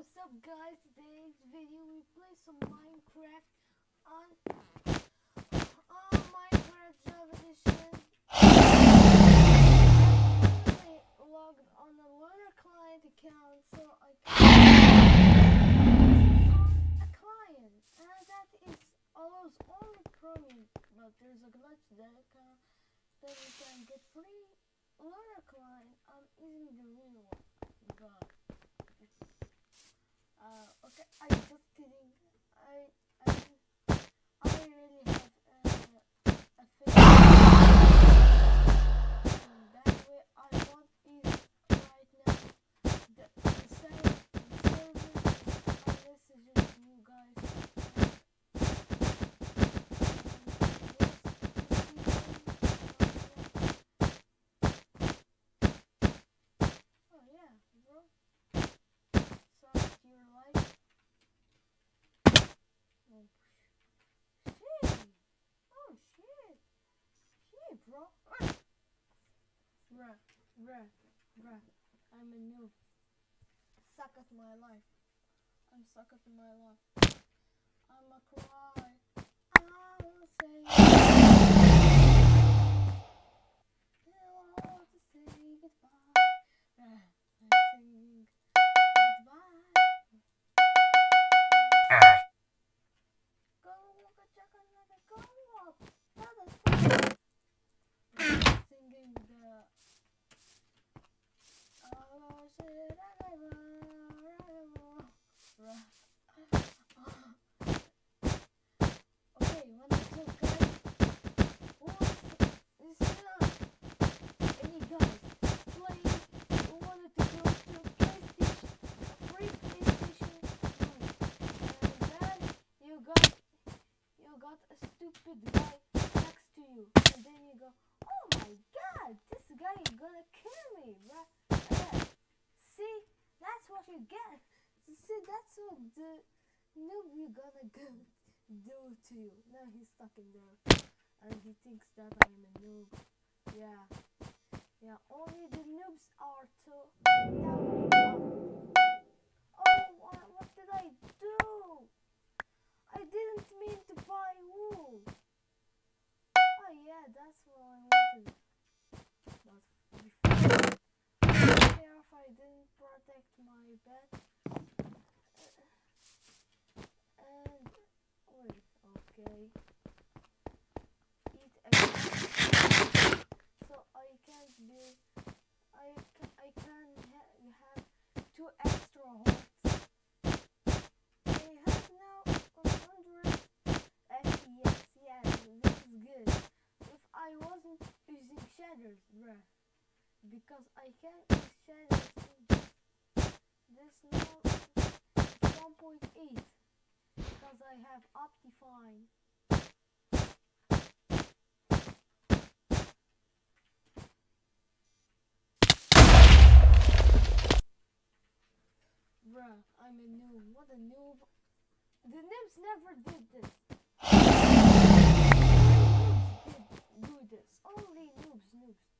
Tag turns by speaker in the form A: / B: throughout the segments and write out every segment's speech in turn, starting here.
A: what's up guys? Today's video we play some Minecraft on on Minecraft Java Edition. I logged on the Lunar Client account so I can a client and that is allows only Chromium but there's a glitch that can that you can get free Lunar Client. I'm using the real one but uh, okay, I'm just kidding. I, I, I really have uh, a face. that way, I want is right now the, the same service unless it's just you guys. Oh yeah, bro. Suck your life. Oh shit. Oh shit. Shit, bro. Bruh, bruh, bruh. I'm a noob. Suck at my life. I'm suck at my life. I'm a cry. I will say goodbye. Go walk a jack another go up. Another Singing the Oh shit I never Okay, one two guys. Who is still any guys playing who wanted to go to PlayStation a free PlayStation and then you got you got a stupid guy next to you and then you go oh my god this guy is gonna kill me right yeah. see that's what you get that's what the noob you gonna go do to you. Now he's stuck in there. And he thinks that I'm a noob. Yeah. Yeah only the noobs are to Oh, what, did? I didn't mean to buy wool. Oh yeah, that's what I wanted. But before, care if I didn't protect my bed. And wait, okay. Eat everything. So I can't be. I can. I can ha- have two extra hearts. I have now 100 FPS. Yeah, this is good. If I wasn't using shaders, bruh, because I can just this now 1.8 because I have Optifine. Bruh, I'm a noob. What a noob. The noobs never did this. Only noobs did do this. Only noobs, noobs.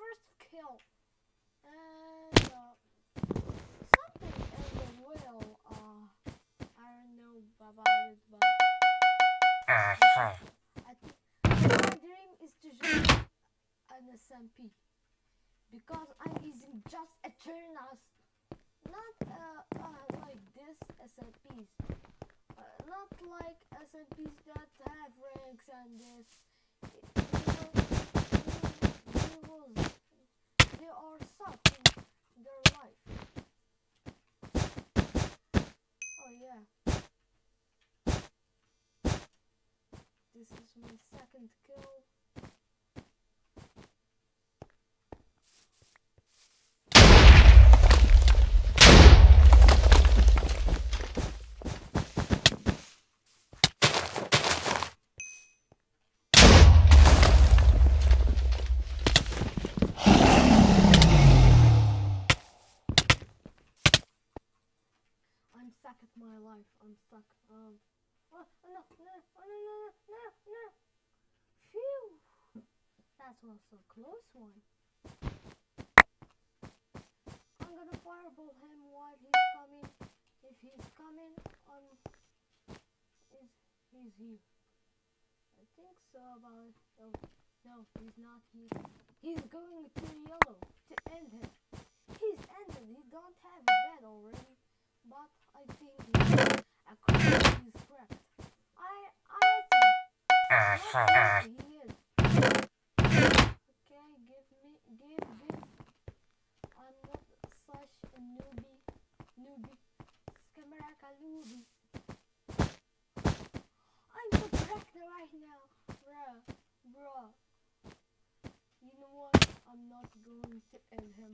A: first kill. And uh, something in the will, uh, I don't know about it, but I think my dream is to join an SMP because I'm using just Eternas, not uh, uh like this SMPs. Uh, not like SMPs that have ranks and this. You know, they, they, they are suck in their life. Oh yeah. This is my second kill. my life. I'm stuck. Um. Oh, oh no, no, oh, no, no, no, no. Phew. That was a close one. I'm gonna fireball him while he's coming. If he's coming, um, is he's here? I think so. About oh no, he's not here. He's going to yellow to end him. He's ended. He don't have a bed already, but I think I I think. Okay, give me, give, give. I'm not such a newbie, newbie. Skamaraka newbie. I'm so correct right now, bruh, bruh. You know what? I'm not going to end him.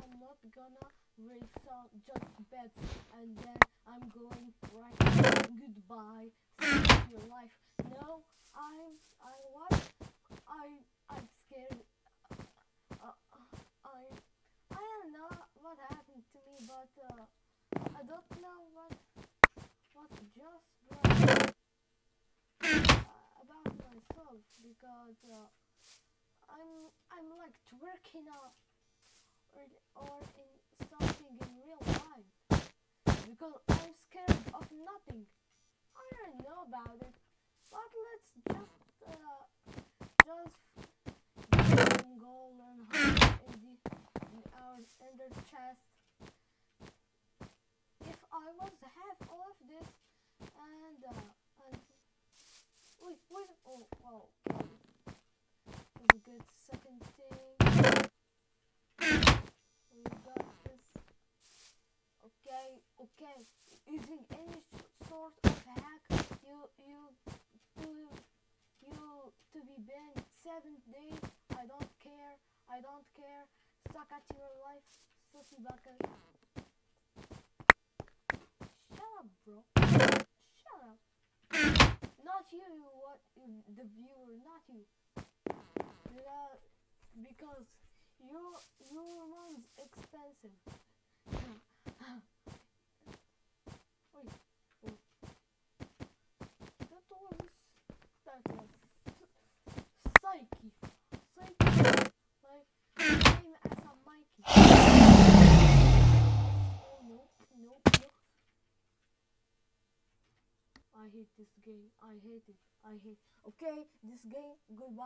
A: I'm not gonna raise some just bets and then I'm going right. Goodbye. Save your life. No, I'm I what? I I'm scared. Uh, I I don't know what happened to me, but uh, I don't know what what just uh, about myself because uh, I'm I'm like twerking up or or in something in real life because I'm scared of nothing. I don't know about it, but let's just uh, just gold and hide in the in our ender chest. If I was to have all of this and uh, and wait wait oh oh okay. That's a good second thing. We got this. Okay, okay. Using any s- sort of hack, you you to you to be banned seven days. I don't care. I don't care. Suck at your life, sussy bucket. Shut up, bro. Shut up. Not you. What the viewer? Not you. Because your your mom's expensive. Wait, oh. that was that was psyche, psyche, like same as a Mikey. Oh no, no, no! I hate this game. I hate it. I hate. Okay, this game. Goodbye.